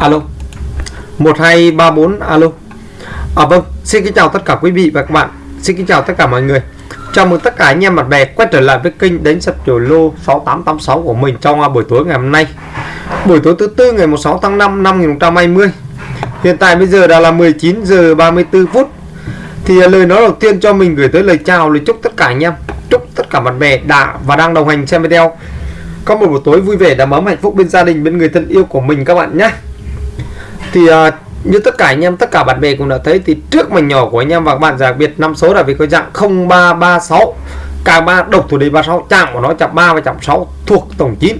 alo. 1234 alo. À vâng xin kính chào tất cả quý vị và các bạn. Xin kính chào tất cả mọi người. Chào mừng tất cả anh em bạn bè quay trở lại với kênh đánh sập chiều lô 6886 của mình trong à, buổi tối ngày hôm nay. Buổi tối thứ tư ngày 16 tháng 5 năm 2020 hiện tại bây giờ đã là 19 giờ 34 phút. Thì à, lời nói đầu tiên cho mình gửi tới lời chào, lời chúc tất cả anh em, chúc tất cả bạn bè đã và đang đồng hành xem video. Có một buổi tối vui vẻ đầm ấm hạnh phúc bên gia đình, bên người thân yêu của mình các bạn nhé thì uh, như tất cả anh em tất cả bạn bè cũng đã thấy thì trước mảnh nhỏ của anh em và các bạn đặc biệt năm số là vì có dạng 0336 cả ba độc thủ đề 36 chạm của nó chạm 3 và chạm 6 thuộc tổng 9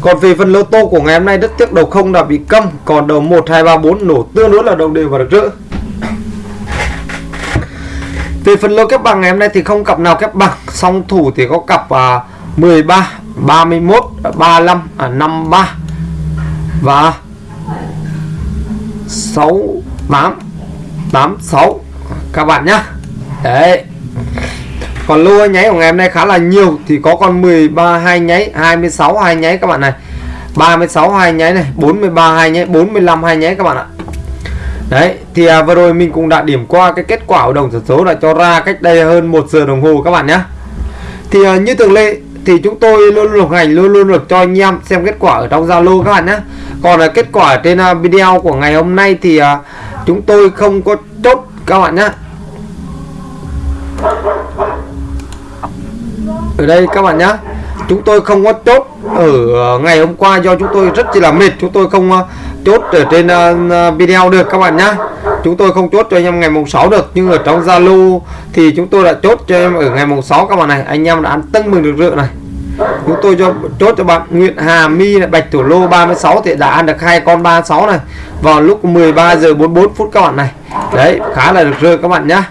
còn về phần lô tô của ngày hôm nay rất tiếc đầu không đã bị câm. Còn đầu 1 2 3 4 nổ tương đối là đồng đều và được rỡ. Về phần lô kép bằng ngày hôm nay thì không cặp nào kép bằng song thủ thì có cặp à, 13 31 35 à, 53 và 6 8 8 6 các bạn nhá. Đấy. Còn lô nháy của ngày hôm nay khá là nhiều thì có con 13 hai nháy 26 hai nháy các bạn này. 36 hai nháy này 43 hai nháy 45 hai nháy các bạn ạ. Đấy thì à, vừa rồi mình cũng đã điểm qua cái kết quả của đồng số số đã cho ra cách đây hơn một giờ đồng hồ các bạn nhé thì à, như thường lệ thì chúng tôi luôn luôn hành, luôn luôn được cho anh em xem kết quả ở trong Zalo các bạn nhé còn là kết quả trên à, video của ngày hôm nay thì à, chúng tôi không có chốt các bạn nhé ở đây các bạn nhé chúng tôi không có chốt ở à, ngày hôm qua do chúng tôi rất chỉ là mệt, chúng tôi không chốt ở trên video được các bạn nhé chúng tôi không chốt cho anh em ngày mùng 6 được, nhưng ở trong Zalo thì chúng tôi đã chốt cho em ở ngày mùng 6 các bạn này. Anh em đã ăn tưng mừng được rượu này chúng tôi cho chốt cho bạn Nguyễn Hà My là Bạch Thủ Lô 36 thì đã ăn được hai con 36 này. Vào lúc 13 giờ 44 phút các bạn này. Đấy khá là được rơi các bạn nhá.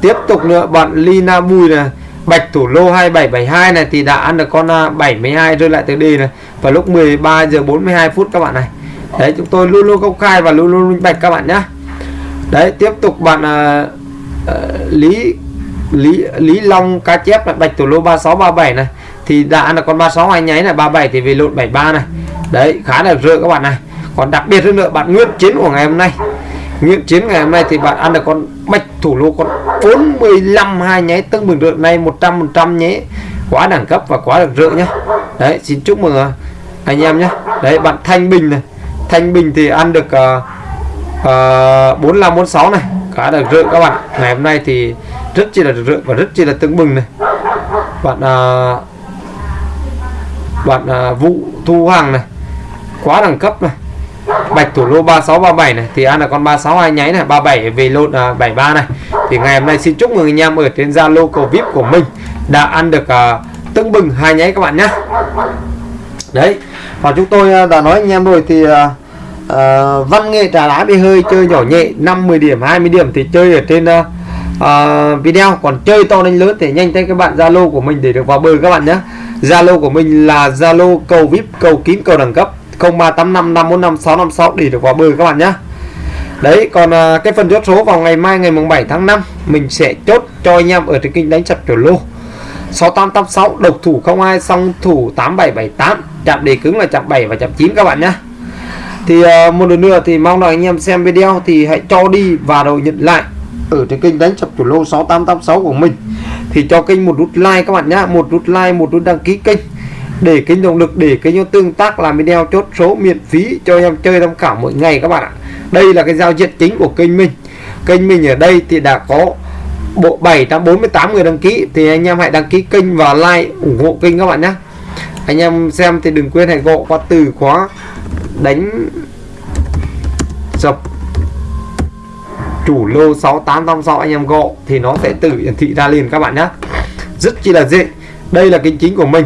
Tiếp tục nữa bạn Lina Bùi là Bạch Thủ Lô 2772 này thì đã ăn được con à, 72 rơi lại từ đi này. Vào lúc 13 giờ 42 phút các bạn này. Đấy chúng tôi luôn luôn công khai và luôn luôn minh bạch các bạn nhá. Đấy tiếp tục bạn uh, uh, Lý Lý Lý Long cá chép là Bạch Thủ Lô 3637 này thì đã là con 36 anh nháy là 37 thì về lộn 73 này. Đấy khá là rơi các bạn này. Còn đặc biệt hơn nữa bạn Nguyễn Chiến của ngày hôm nay. Nguyễn Chiến ngày hôm nay thì bạn ăn được con Bạch Thủ Lô con 45 hai nháy tương bừng rượu này 100 100 nhé. Quá đẳng cấp và quá được rượu nhá đấy xin chúc mừng à, anh em nhé. Đấy bạn Thanh Bình này. Thanh Bình thì ăn được uh, uh, 45 46 này. Khá được rượu các bạn. Ngày hôm nay thì rất chi là rượu và rất chi là tương bừng này. Bạn uh, bạn à, vụ thu hoàng này quá đẳng cấp này. Bạch thủ lô 3637 này thì ăn là con 362 nháy này 37 về lộn à, 73 này. Thì ngày hôm nay xin chúc mừng anh em ở trên Zalo cầu vip của mình đã ăn được à, tưng bừng hai nháy các bạn nhé đấy và chúng tôi à, đã nói anh em rồi thì à, à, văn nghệ trà đá bị hơi chơi nhỏ nhẹ 50 điểm 20 điểm thì chơi ở trên à, à, video. Còn chơi to đánh lớn thì nhanh tay các bạn Zalo của mình để được vào bờ các bạn nhé Zalo của mình là Zalo cầu VIP, cầu kín, cầu đẳng cấp 0385545656 để được vào bơi các bạn nhé Đấy, còn à, cái phần chốt số vào ngày mai ngày mùng 7 tháng 5 mình sẽ chốt cho anh em ở trên kênh đánh chặt kiểu lô. 6886 độc thủ 02 song thủ 8778 chạm đề cứng là chạm 7 và chạm 9 các bạn nhé thì à, một lần nữa thì mong rằng anh em xem video thì hãy cho đi và rồi nhận lại ở trên kênh đánh chập chủ lô 6886 của mình thì cho kênh một nút like các bạn nhá, một nút like, một nút đăng ký kênh để kênh động lực, để kênh tương tác, làm video chốt số, miễn phí cho em chơi tham khảo mỗi ngày các bạn ạ. Đây là cái giao diện chính của kênh mình. Kênh mình ở đây thì đã có bộ 748 người đăng ký, thì anh em hãy đăng ký kênh và like ủng hộ kênh các bạn nhé anh em xem thì đừng quên hãy gọi qua từ khóa đánh dập chủ lô 6886 anh em gọi thì nó sẽ tự hiển thị ra liền các bạn nhé rất chi là dễ. Đây là kênh chính của mình.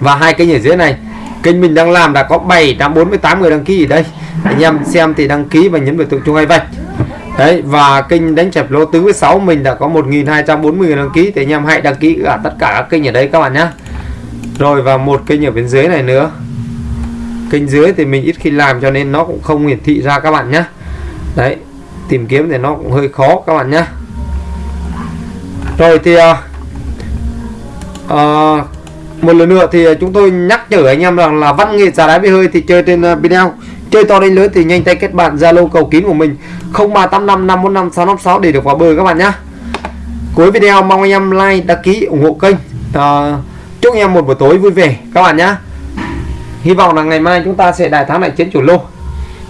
Và hai kênh ở dưới này, kênh mình đang làm đã có 748 người đăng ký ở đây. Anh em xem thì đăng ký và nhấn vào tượng chuông hay vạch. Đấy, và kênh đánh chẹp lô tứ với sáu mình đã có 1240 người đăng ký thì anh em hãy đăng ký cả tất cả các kênh ở đây các bạn nhé rồi, và một kênh ở bên dưới này nữa. Kênh dưới thì mình ít khi làm cho nên nó cũng không hiển thị ra các bạn nhé đấy tìm kiếm thì nó cũng hơi khó các bạn nhé. Rồi thì à, à, một lần nữa thì chúng tôi nhắc nhở anh em rằng là văn nghệ giả đá bia hơi thì chơi trên à, video. Chơi to đến lớn thì nhanh tay kết bạn zalo cầu kín của mình 0385 545 656 để được vào bờ các bạn nhé. Cuối video mong anh em like đăng ký ủng hộ kênh. À, chúc anh em một buổi tối vui vẻ các bạn nhé. Hy vọng là ngày mai chúng ta sẽ đại thắng lại chiến chủ lô.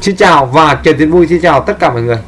Xin chào và trời tiến vui xin chào tất cả mọi người.